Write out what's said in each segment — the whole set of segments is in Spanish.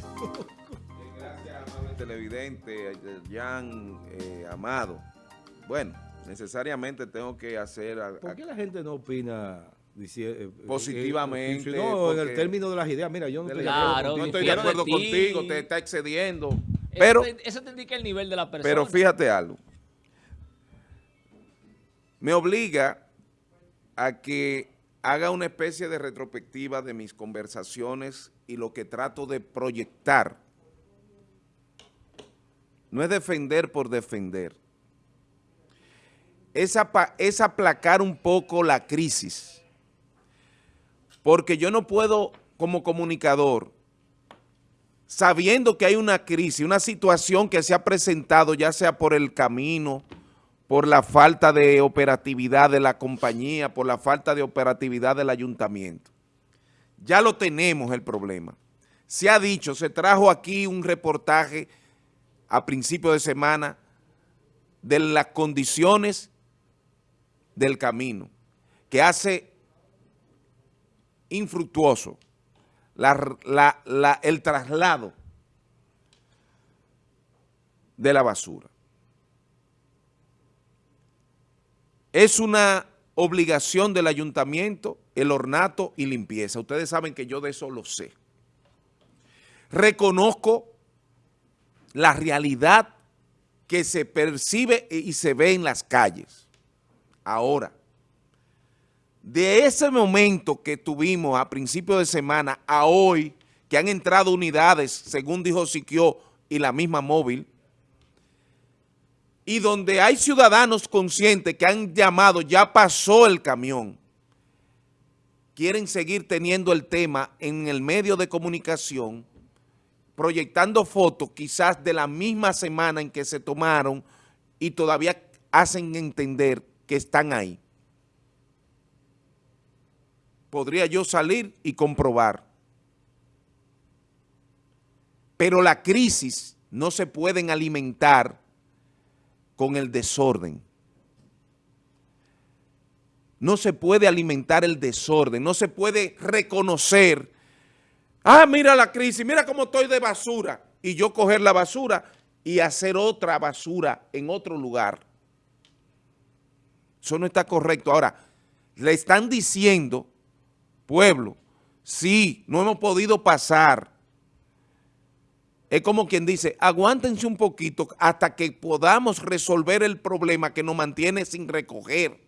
Gracias, amable televidente, Jan eh, Amado. Bueno, necesariamente tengo que hacer... A, ¿Por qué la gente no opina eh, eh, positivamente? no, en el término de las ideas, mira, yo no estoy, claro, no estoy de acuerdo contigo, te está excediendo. Pero, eso te indica el nivel de la persona. Pero fíjate algo. Me obliga a que haga una especie de retrospectiva de mis conversaciones y lo que trato de proyectar. No es defender por defender. Es, es aplacar un poco la crisis. Porque yo no puedo, como comunicador, sabiendo que hay una crisis, una situación que se ha presentado, ya sea por el camino, por la falta de operatividad de la compañía, por la falta de operatividad del ayuntamiento. Ya lo tenemos el problema. Se ha dicho, se trajo aquí un reportaje a principio de semana de las condiciones del camino que hace infructuoso el traslado de la basura. Es una obligación del ayuntamiento, el ornato y limpieza. Ustedes saben que yo de eso lo sé. Reconozco la realidad que se percibe y se ve en las calles. Ahora, de ese momento que tuvimos a principio de semana a hoy, que han entrado unidades, según dijo Siquio y la misma móvil, y donde hay ciudadanos conscientes que han llamado, ya pasó el camión, quieren seguir teniendo el tema en el medio de comunicación, proyectando fotos quizás de la misma semana en que se tomaron y todavía hacen entender que están ahí. Podría yo salir y comprobar. Pero la crisis no se pueden alimentar con el desorden. No se puede alimentar el desorden, no se puede reconocer, ah, mira la crisis, mira cómo estoy de basura, y yo coger la basura y hacer otra basura en otro lugar. Eso no está correcto. Ahora, le están diciendo, pueblo, sí, no hemos podido pasar es como quien dice, aguántense un poquito hasta que podamos resolver el problema que nos mantiene sin recoger.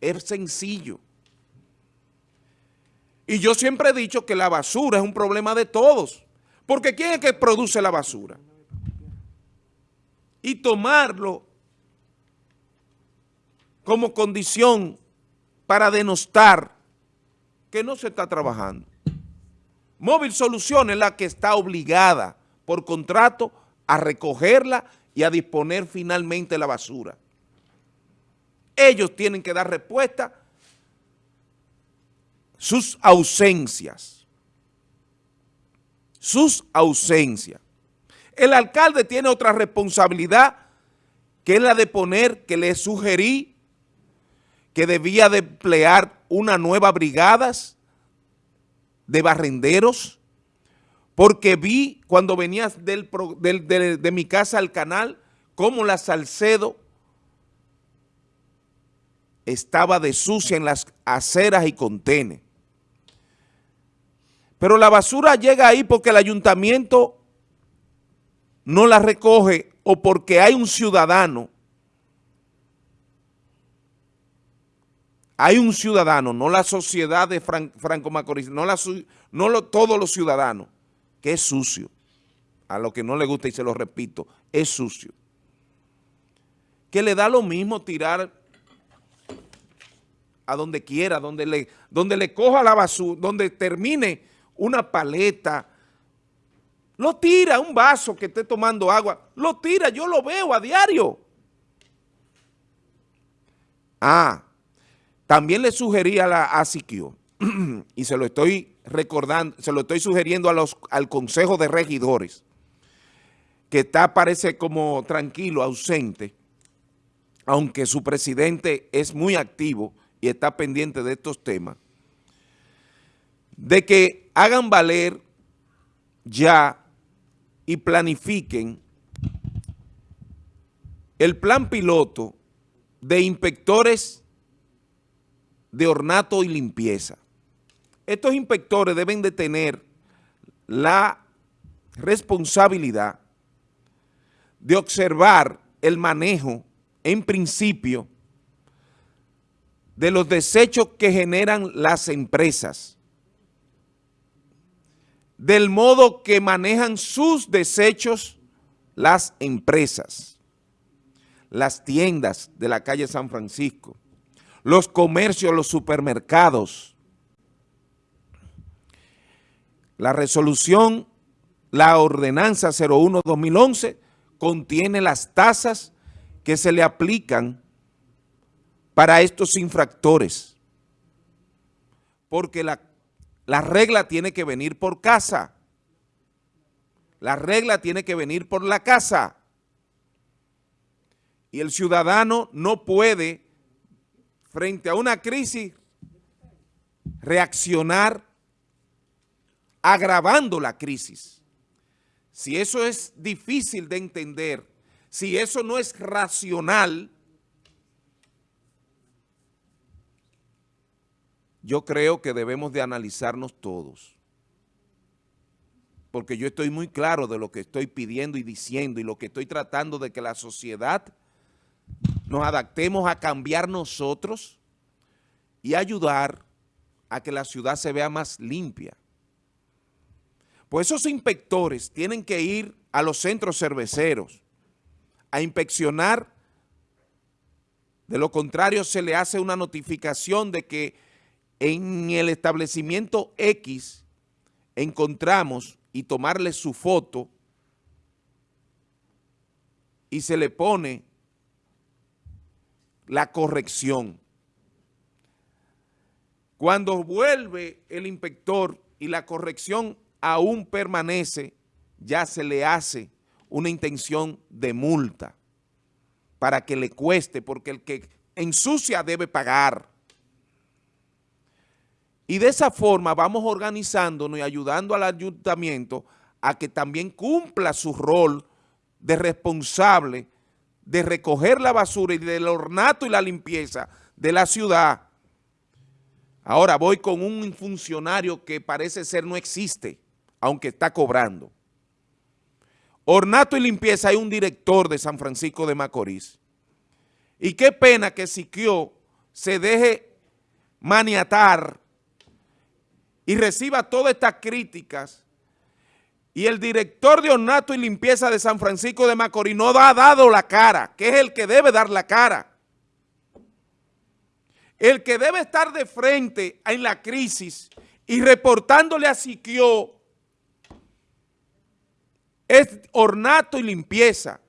Es sencillo. Y yo siempre he dicho que la basura es un problema de todos. Porque ¿quién es que produce la basura? Y tomarlo como condición para denostar que no se está trabajando. Móvil Soluciones es la que está obligada por contrato a recogerla y a disponer finalmente la basura. Ellos tienen que dar respuesta sus ausencias. Sus ausencias. El alcalde tiene otra responsabilidad que es la de poner, que le sugerí que debía de emplear una nueva brigadas de barrenderos, porque vi cuando venías del, de, mi casa al canal, cómo la Salcedo estaba de sucia en las aceras y contenes. Pero la basura llega ahí porque el ayuntamiento no la recoge o porque hay un ciudadano hay un ciudadano, no la sociedad de Franco Macorís, no, la, no lo, todos los ciudadanos, que es sucio. A lo que no le gusta, y se lo repito, es sucio. Que le da lo mismo tirar a donde quiera, donde le, donde le coja la basura, donde termine una paleta, lo tira, un vaso que esté tomando agua, lo tira, yo lo veo a diario. Ah, también le sugerí a la ASIQIO, y se lo estoy recordando, se lo estoy sugiriendo al Consejo de Regidores, que está, parece como tranquilo, ausente, aunque su presidente es muy activo y está pendiente de estos temas, de que hagan valer ya y planifiquen el plan piloto de inspectores de ornato y limpieza. Estos inspectores deben de tener la responsabilidad de observar el manejo, en principio, de los desechos que generan las empresas, del modo que manejan sus desechos las empresas, las tiendas de la calle San Francisco, los comercios, los supermercados. La resolución, la ordenanza 01-2011 contiene las tasas que se le aplican para estos infractores. Porque la, la regla tiene que venir por casa. La regla tiene que venir por la casa. Y el ciudadano no puede, frente a una crisis, reaccionar agravando la crisis. Si eso es difícil de entender, si eso no es racional, yo creo que debemos de analizarnos todos. Porque yo estoy muy claro de lo que estoy pidiendo y diciendo y lo que estoy tratando de que la sociedad nos adaptemos a cambiar nosotros y ayudar a que la ciudad se vea más limpia. Pues esos inspectores tienen que ir a los centros cerveceros a inspeccionar, de lo contrario se le hace una notificación de que en el establecimiento X encontramos y tomarle su foto y se le pone la corrección. Cuando vuelve el inspector y la corrección aún permanece, ya se le hace una intención de multa para que le cueste, porque el que ensucia debe pagar. Y de esa forma vamos organizándonos y ayudando al ayuntamiento a que también cumpla su rol de responsable de recoger la basura y del ornato y la limpieza de la ciudad. Ahora voy con un funcionario que parece ser no existe, aunque está cobrando. Ornato y limpieza hay un director de San Francisco de Macorís. Y qué pena que Siquio se deje maniatar y reciba todas estas críticas y el director de ornato y limpieza de San Francisco de Macorís no ha dado la cara, que es el que debe dar la cara. El que debe estar de frente en la crisis y reportándole a Siquio es ornato y limpieza,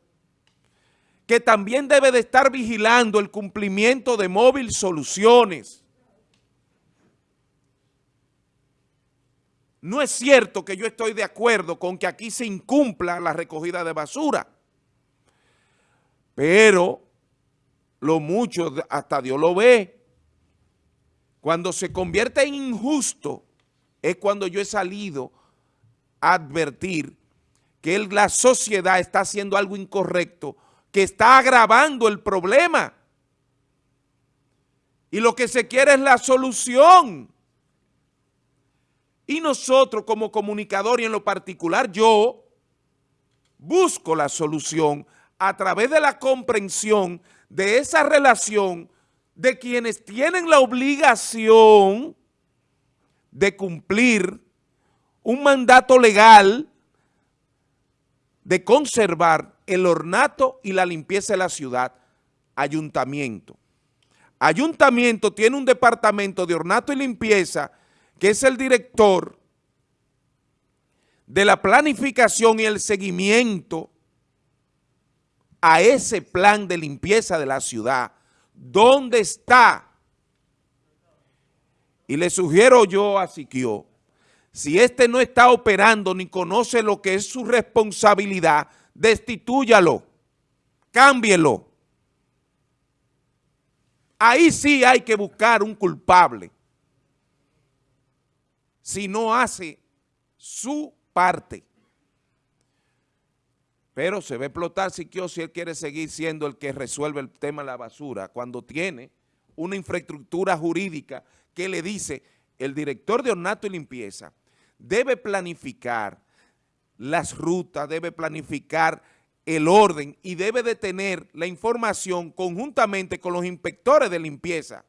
que también debe de estar vigilando el cumplimiento de móvil soluciones, No es cierto que yo estoy de acuerdo con que aquí se incumpla la recogida de basura, pero lo mucho hasta Dios lo ve. Cuando se convierte en injusto es cuando yo he salido a advertir que la sociedad está haciendo algo incorrecto, que está agravando el problema. Y lo que se quiere es la solución. Y nosotros como comunicador y en lo particular yo busco la solución a través de la comprensión de esa relación de quienes tienen la obligación de cumplir un mandato legal de conservar el ornato y la limpieza de la ciudad, ayuntamiento. Ayuntamiento tiene un departamento de ornato y limpieza que es el director de la planificación y el seguimiento a ese plan de limpieza de la ciudad, ¿dónde está? Y le sugiero yo a Siquio, si este no está operando ni conoce lo que es su responsabilidad, destituyalo, cámbielo. Ahí sí hay que buscar un culpable si no hace su parte. Pero se a explotar si él quiere seguir siendo el que resuelve el tema de la basura, cuando tiene una infraestructura jurídica que le dice el director de ornato y limpieza debe planificar las rutas, debe planificar el orden y debe de tener la información conjuntamente con los inspectores de limpieza.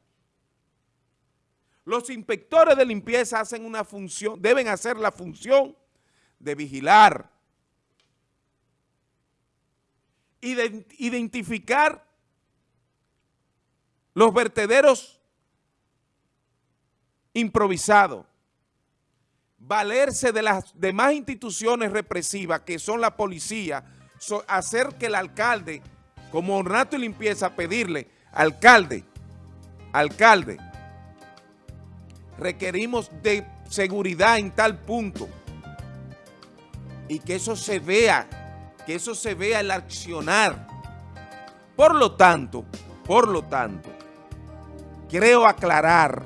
Los inspectores de limpieza hacen una función, deben hacer la función de vigilar, identificar los vertederos improvisados, valerse de las demás instituciones represivas que son la policía, hacer que el alcalde, como ornato y limpieza, pedirle, alcalde, alcalde, requerimos de seguridad en tal punto y que eso se vea, que eso se vea el accionar. Por lo tanto, por lo tanto, creo aclarar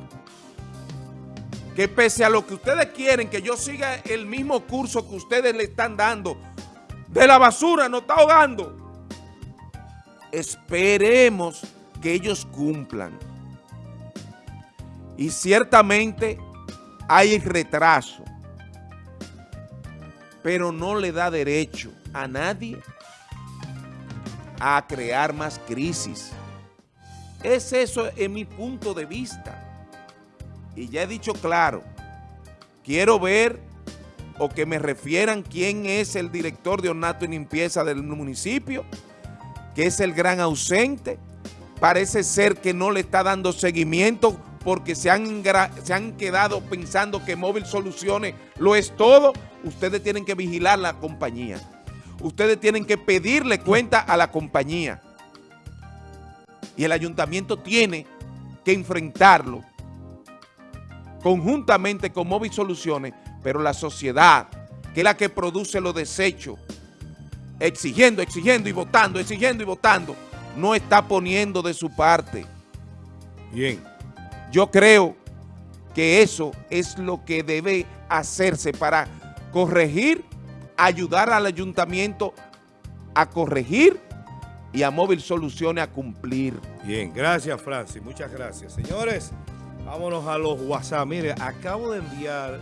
que pese a lo que ustedes quieren, que yo siga el mismo curso que ustedes le están dando, de la basura no está ahogando, esperemos que ellos cumplan. Y ciertamente hay retraso, pero no le da derecho a nadie a crear más crisis. Es eso en mi punto de vista. Y ya he dicho claro, quiero ver o que me refieran quién es el director de ornato y limpieza del municipio, que es el gran ausente. Parece ser que no le está dando seguimiento porque se han, se han quedado pensando que Móvil Soluciones lo es todo. Ustedes tienen que vigilar la compañía. Ustedes tienen que pedirle cuenta a la compañía y el ayuntamiento tiene que enfrentarlo conjuntamente con Móvil Soluciones, pero la sociedad, que es la que produce los desechos, exigiendo, exigiendo y votando, exigiendo y votando, no está poniendo de su parte. Bien. Yo creo que eso es lo que debe hacerse para corregir, ayudar al ayuntamiento a corregir y a Móvil Soluciones a cumplir. Bien, gracias Francis, muchas gracias. Señores, vámonos a los WhatsApp. Mire, acabo de enviar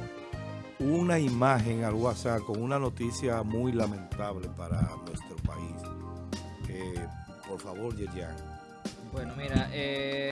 una imagen al WhatsApp con una noticia muy lamentable para nuestro país. Eh, por favor, Yerian. Bueno, mira, eh...